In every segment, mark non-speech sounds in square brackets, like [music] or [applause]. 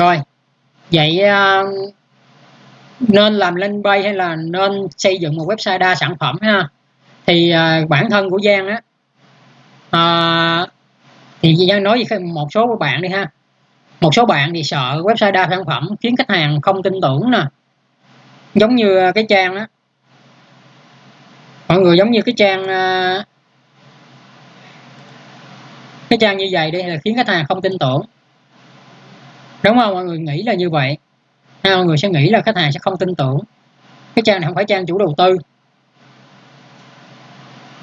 rồi. Vậy uh, nên làm lên bay hay là nên xây dựng một website đa sản phẩm ha? Thì uh, bản thân của Giang á uh, thì Giang nói với một số của bạn đi ha. Một số bạn thì sợ website đa sản phẩm khiến khách hàng không tin tưởng nè. Giống như cái trang đó mọi người giống như cái trang uh, cái trang như vậy đi là khiến khách hàng không tin tưởng đúng không? Mọi người nghĩ là như vậy. Ha, mọi người sẽ nghĩ là khách hàng sẽ không tin tưởng. Cái trang này không phải trang chủ đầu tư.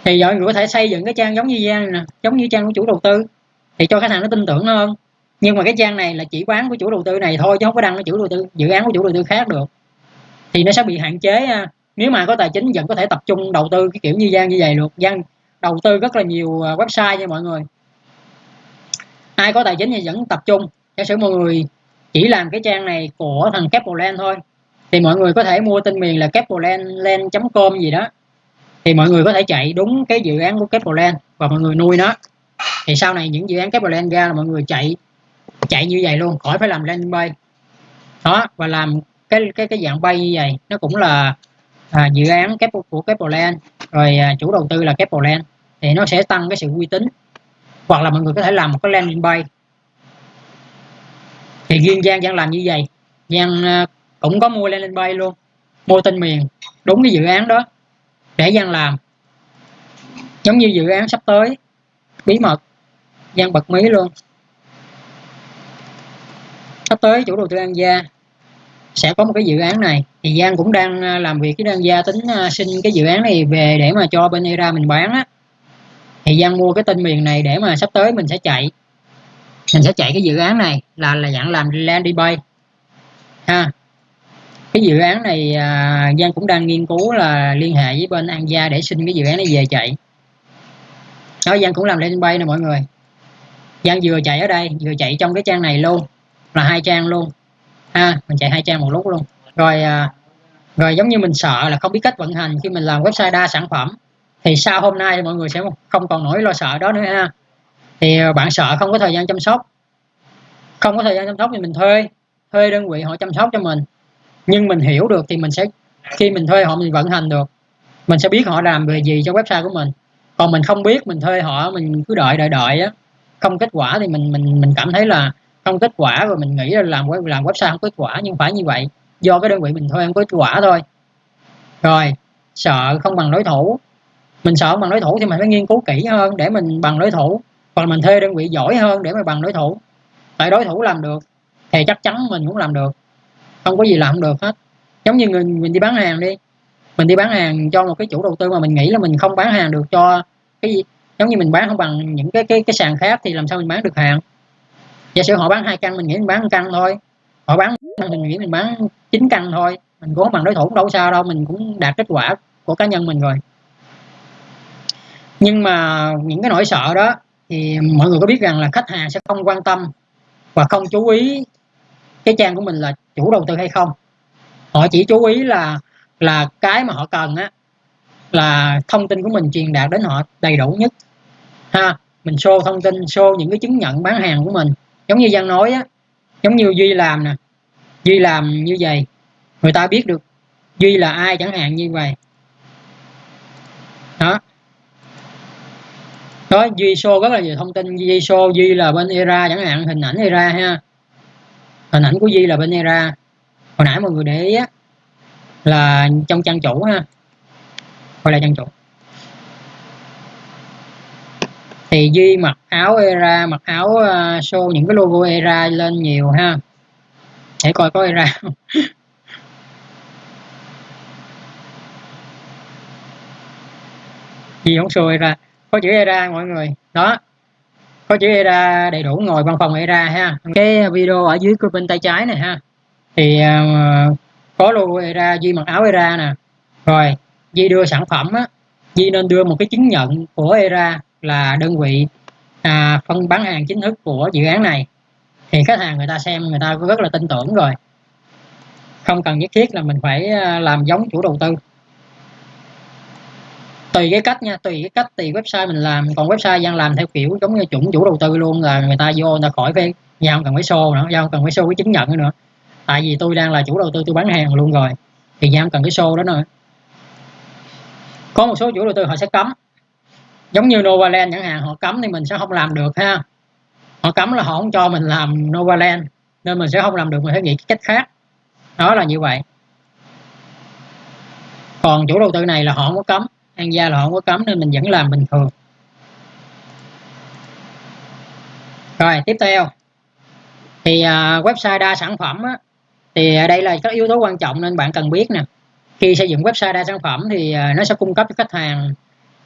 Thì mọi người có thể xây dựng cái trang giống như Giang nè giống như trang của chủ đầu tư thì cho khách hàng nó tin tưởng hơn. Nhưng mà cái trang này là chỉ bán của chủ đầu tư này thôi chứ không có đăng cái chủ đầu tư dự án của chủ đầu tư khác được. Thì nó sẽ bị hạn chế à, nếu mà có tài chính vẫn có thể tập trung đầu tư cái kiểu như gian như vậy được. Gian đầu tư rất là nhiều à, website nha mọi người. Ai có tài chính thì vẫn tập trung giả sử mọi người chỉ làm cái trang này của thằng Capland thôi thì mọi người có thể mua tên miền là capland.com gì đó. Thì mọi người có thể chạy đúng cái dự án của Capland và mọi người nuôi nó. Thì sau này những dự án Capland ra là mọi người chạy chạy như vậy luôn khỏi phải làm landing page đó và làm cái cái cái dạng bay như vậy nó cũng là à, dự án kép của Capland rồi à, chủ đầu tư là Capland thì nó sẽ tăng cái sự uy tín. Hoặc là mọi người có thể làm một cái landing page thì riêng Giang Giang làm như vậy. Giang ờ, cũng có mua lên bay luôn. Mua tên miền. Đúng cái dự án đó để Giang làm. Giống như dự án sắp tới. Bí mật. Giang bật mí luôn. Sắp tới chủ đầu tư An Gia sẽ có một cái dự án này. Thì Giang cũng đang ờ, làm việc với An Gia tính ờ, xin cái dự án này về để mà cho bên ERA mình bán á. Thì Giang mua cái tên miền này để mà sắp tới mình sẽ chạy mình sẽ chạy cái dự án này là là dạng làm landing bay ha. Cái dự án này à, Giang cũng đang nghiên cứu là liên hệ với bên An Gia để xin cái dự án này về chạy. Đó Giang cũng làm landing bay nè mọi người. Giang vừa chạy ở đây vừa chạy trong cái trang này luôn là hai trang luôn. Ha mình chạy hai trang một lúc luôn. Rồi à, rồi giống như mình sợ là không biết cách vận hành khi mình làm website đa sản phẩm thì sau hôm nay thì mọi người sẽ không còn nỗi lo sợ đó nữa ha thì ờ, bạn sợ không có thời gian chăm sóc. Không có thời gian chăm sóc thì mình thuê thuê đơn vị họ chăm sóc cho mình. Nhưng mình hiểu được thì mình sẽ, khi mình thuê họ mình vận hành được. Mình sẽ biết họ làm về gì cho website của mình. Còn mình không biết mình thuê họ, mình cứ đợi đợi đợi á. Không kết quả thì mình mình mình cảm thấy là không kết quả rồi mình nghĩ là làm làm website không kết quả, nhưng phải như vậy. Do cái đơn vị mình thuê không có kết quả thôi. Rồi, sợ không bằng đối thủ. Mình sợ không bằng đối thủ thì mình phải nghiên cứu kỹ hơn để mình bằng đối thủ hoặc mình thuê đơn vị giỏi hơn để mà bằng đối thủ. Tại đối thủ làm được, thì chắc chắn mình cũng làm được. Không có gì làm không được hết. Giống như người, mình đi bán hàng đi. Mình đi bán hàng cho một cái chủ đầu tư mà mình nghĩ là mình không bán hàng được cho cái gì. Giống như mình bán không bằng những cái cái cái sàn khác thì làm sao mình bán được hàng? Giả sử họ bán hai căn, mình nghĩ mình bán một căn thôi. Họ bán mình nghĩ mình bán chín căn thôi. Mình cũng bằng đối thủ đâu sao đâu, mình cũng đạt kết quả của cá nhân mình rồi. Nhưng mà những cái nỗi sợ đó thì mọi người có biết rằng là khách hàng sẽ không quan tâm và không chú ý cái trang của mình là chủ đầu tư hay không. Họ chỉ chú ý là là cái mà họ cần á, là thông tin của mình truyền đạt đến họ đầy đủ nhất. Ha, mình show thông tin, show những cái chứng nhận bán hàng của mình. Giống như Giang nói á, giống như Duy làm nè. Duy làm như vậy. Người ta biết được Duy là ai chẳng hạn như vậy đó đó Duy show rất là nhiều thông tin. Duy show Duy là bên ERA chẳng hạn hình ảnh ERA ha. Hình ảnh của Duy là bên ERA. Hồi nãy mọi người để ý á là trong trang chủ ha. Quay lại trang chủ. Thì Duy mặc áo era mặc áo ờ, uh, show những cái logo era lên nhiều ha. Để coi có era không. [laughs] Duy không show era có chữ era mọi người. Đó. Có chữ era đầy đủ ngồi văn phòng era ha. Cái video ở dưới bên tay trái này ha. Thì uh, có logo era Duy mặc áo era nè. Rồi Duy đưa sản phẩm á. Duy nên đưa một cái chứng nhận của era là đơn vị à, phân bán hàng chính thức của dự án này. Thì khách hàng người ta xem người ta rất là tin tưởng rồi. Không cần nhất thiết là mình phải à, làm giống chủ đầu tư tùy cái cách nha, tùy cái cách, tùy website mình làm. Còn website đang làm theo kiểu giống như chuẩn chủ đầu tư luôn, là người ta vô người ta khỏi phải nhà không cần phải show nữa, Giao không cần phải show cái chứng nhận nữa. Tại vì tôi đang là chủ đầu tư, tôi bán hàng luôn rồi, thì nhà không cần cái show đó nữa. Có một số chủ đầu tư họ sẽ cấm. Giống như Novaland chẳng hạn, họ cấm thì mình sẽ không làm được ha. Họ cấm là họ không cho mình làm Novaland, nên mình sẽ không làm được, mình phải nghĩ cách khác. Đó là như vậy. Còn chủ đầu tư này là họ không có cấm ăn da là không có cấm nên mình vẫn làm bình thường. Rồi tiếp theo. Thì uh, website đa sản phẩm á, thì đây là các yếu tố quan trọng nên bạn cần biết nè. Khi xây dựng website đa sản phẩm thì uh, nó sẽ cung cấp cho khách hàng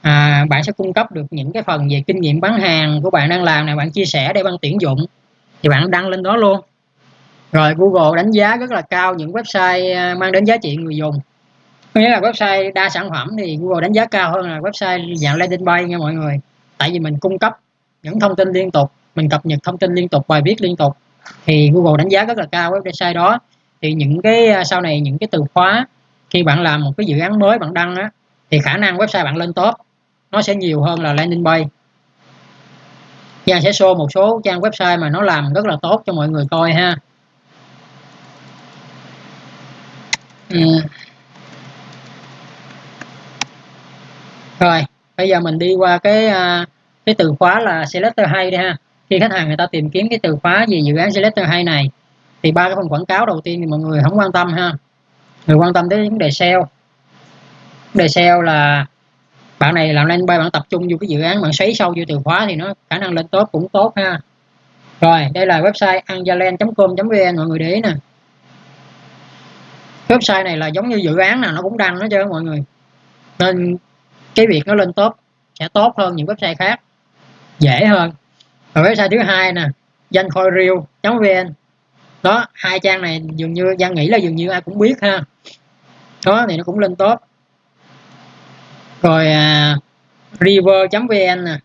à, bạn sẽ cung cấp được những cái phần về kinh nghiệm bán hàng của bạn đang làm này bạn chia sẻ để bạn tuyển dụng thì bạn đăng lên đó luôn. Rồi Google đánh giá rất là cao những website à, mang đến giá trị người dùng nghĩa là website đa sản phẩm thì Google đánh giá cao hơn là website dạng landing page nha mọi người. Tại vì mình cung cấp những thông tin liên tục, mình cập nhật thông tin liên tục, bài viết liên tục, thì Google đánh giá rất là cao website đó. Thì những cái à, sau này những cái từ khóa, khi bạn làm một cái dự án mới bạn đăng á, thì khả năng website bạn lên top, nó sẽ nhiều hơn là landing page Giang sẽ show một số trang website mà nó làm rất là tốt cho mọi người coi ha. Ừ. rồi, bây giờ mình đi qua cái à, cái từ khóa là selector hay đi ha. Khi khách hàng người ta tìm kiếm cái từ khóa về dự án selector hay này, thì ba cái phần quảng cáo đầu tiên thì mọi người không quan tâm ha. Người quan tâm tới vấn đề SEO vấn đề SEO là bạn này làm lên bay bạn tập trung vô cái dự án, bạn xoáy sâu vô từ khóa thì nó khả năng lên top cũng tốt ha. Rồi, đây là website angelen.com.vn mọi người để ý nè. Website này là giống như dự án nào nó cũng đăng nó chứ, mọi người. Nên cái việc nó lên top sẽ tốt hơn những website khác dễ hơn. Và website thứ hai nè danh khôi vn đó hai trang này dường như Giang nghĩ là dường như ai cũng biết ha. Đó thì nó cũng lên top. Rồi à, river.vn nè.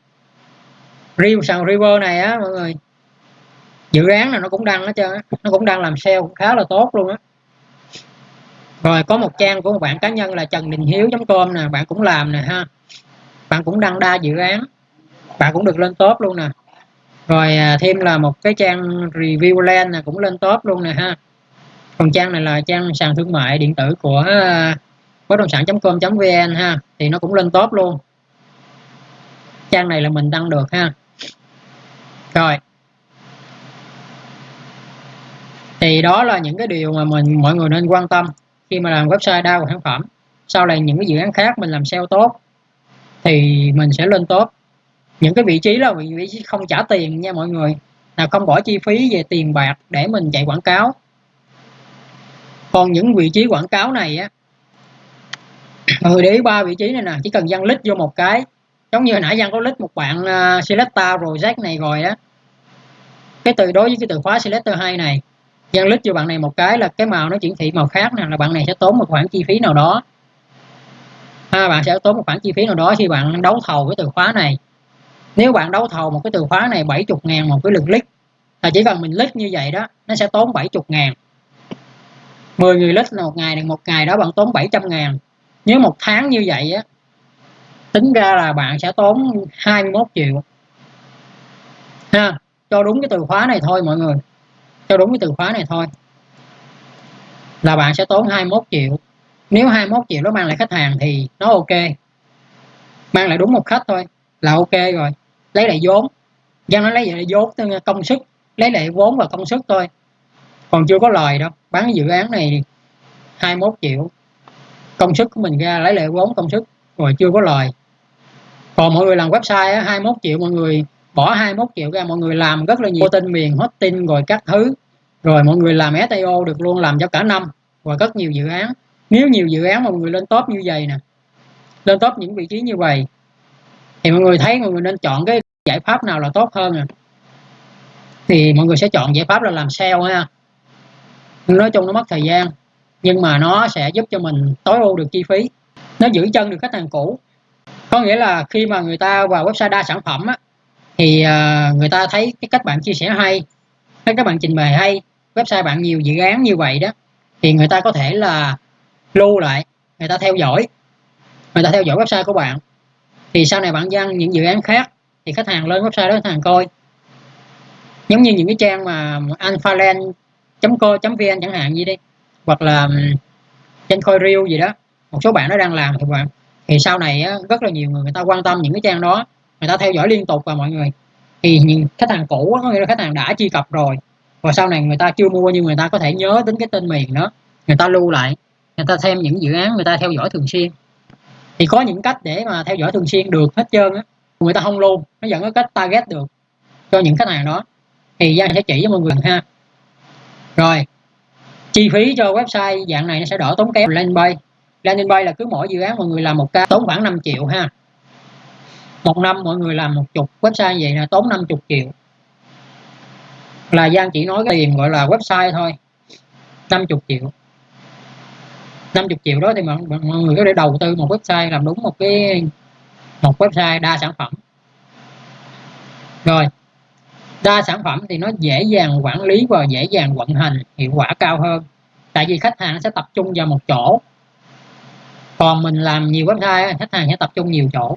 River sàn river này á mọi người dự án là nó cũng đăng hết trơn á nó cũng đang làm sale khá là tốt luôn á rồi, có một trang của một bạn cá nhân là trần đình hiếu com nè, bạn cũng làm nè ha. Bạn cũng đăng đa dự án. Bạn cũng được lên top luôn nè. Rồi à, thêm là một cái trang review land nè, cũng lên top luôn nè ha. Còn trang này là trang sàn thương mại điện tử của à, bất động sản.com.vn ha, thì nó cũng lên top luôn. Trang này là mình đăng được ha. Rồi. Thì đó là những cái điều mà mình, mọi người nên quan tâm khi mà làm website đa sản phẩm sau này những cái dự án khác mình làm SEO tốt thì mình sẽ lên top. Những cái vị trí là vị trí không trả tiền nha mọi người là không bỏ chi phí về tiền bạc để mình chạy quảng cáo. Còn những vị trí quảng cáo này á mọi người để ý ba vị trí này nè chỉ cần dăng lít vô một cái giống như hồi nãy dăng có lít một bạn uh, selector rồi jack này rồi á cái từ đối với cái từ khóa selector 2 này dân lít cho bạn này một cái là cái màu nó chuyển thị màu khác nè là bạn này sẽ tốn một khoản chi phí nào đó. À, bạn sẽ tốn một khoản chi phí nào đó khi bạn đấu thầu cái từ khóa này. Nếu bạn đấu thầu một cái từ khóa này 70 ngàn một cái lượt click là chỉ cần mình click như vậy đó nó sẽ tốn 70 ngàn. 10 người click là một ngày một ngày đó bạn tốn 700 ngàn. Nếu một tháng như vậy á tính ra là bạn sẽ tốn 21 triệu. Ha cho đúng cái từ khóa này thôi mọi người theo đúng cái từ khóa này thôi. Là bạn sẽ tốn 21 triệu. Nếu 21 triệu nó mang lại khách hàng thì nó ok. Mang lại đúng một khách thôi là ok rồi. Lấy lại vốn. Dân nó lấy lại vốn công sức. Lấy lại vốn và công sức thôi. Còn chưa có lời đâu. Bán dự án này 21 triệu. Công sức của mình ra lấy lại vốn công sức. Rồi chưa có lời. Còn mọi người làm website á, 21 triệu mọi người bỏ 21 triệu ra mọi người làm rất là nhiều tin miền hosting rồi các thứ. Rồi mọi người làm SEO được luôn làm cho cả năm. Và rất nhiều dự án. Nếu nhiều dự án mọi người lên top như vậy nè lên top những vị trí như vậy thì mọi người thấy mọi người nên chọn cái giải pháp nào là tốt hơn nè. Thì mọi người sẽ chọn giải pháp là làm sale ha. Nói chung nó mất thời gian nhưng mà nó sẽ giúp cho mình tối ưu được chi phí. Nó giữ chân được khách hàng cũ. Có nghĩa là khi mà người ta vào website đa sản phẩm á, thì uh, người ta thấy cái cách bạn chia sẻ hay thấy các bạn trình bày hay website bạn nhiều dự án như vậy đó thì người ta có thể là lưu lại người ta theo dõi người ta theo dõi website của bạn. Thì sau này bạn đăng những dự án khác thì khách hàng lên website đó khách hàng coi. Giống như những cái trang mà alphaland co vn chẳng hạn gì đi hoặc là trên Coinreel gì đó một số bạn nó đang làm thì bạn thì sau này rất là nhiều người người ta quan tâm những cái trang đó người ta theo dõi liên tục và mọi người, thì những khách hàng cũ có nghĩa là khách hàng đã truy cập rồi. Và sau này người ta chưa mua nhưng người ta có thể nhớ đến cái tên miền đó. Người ta lưu lại, người ta xem những dự án người ta theo dõi thường xuyên. Thì có những cách để mà theo dõi thường xuyên được hết trơn á. Người ta không luôn nó vẫn có cách target được cho những khách hàng đó. Thì Giang sẽ chỉ cho mọi người ha. Rồi, chi phí cho website dạng này nó sẽ đỡ tốn kém. Landing page landing page là cứ mỗi dự án mọi người làm một ca, tốn khoảng 5 triệu ha một năm mọi người làm một chục website vậy là tốn 50 triệu. Là Giang chỉ nói cái tiền gọi là website thôi. 50 triệu. 50 triệu đó thì mọi, mọi người có thể đầu tư một website làm đúng một cái một website đa sản phẩm. Rồi đa sản phẩm thì nó dễ dàng quản lý và dễ dàng vận hành hiệu quả cao hơn. Tại vì khách hàng sẽ tập trung vào một chỗ. Còn mình làm nhiều website khách hàng sẽ tập trung nhiều chỗ.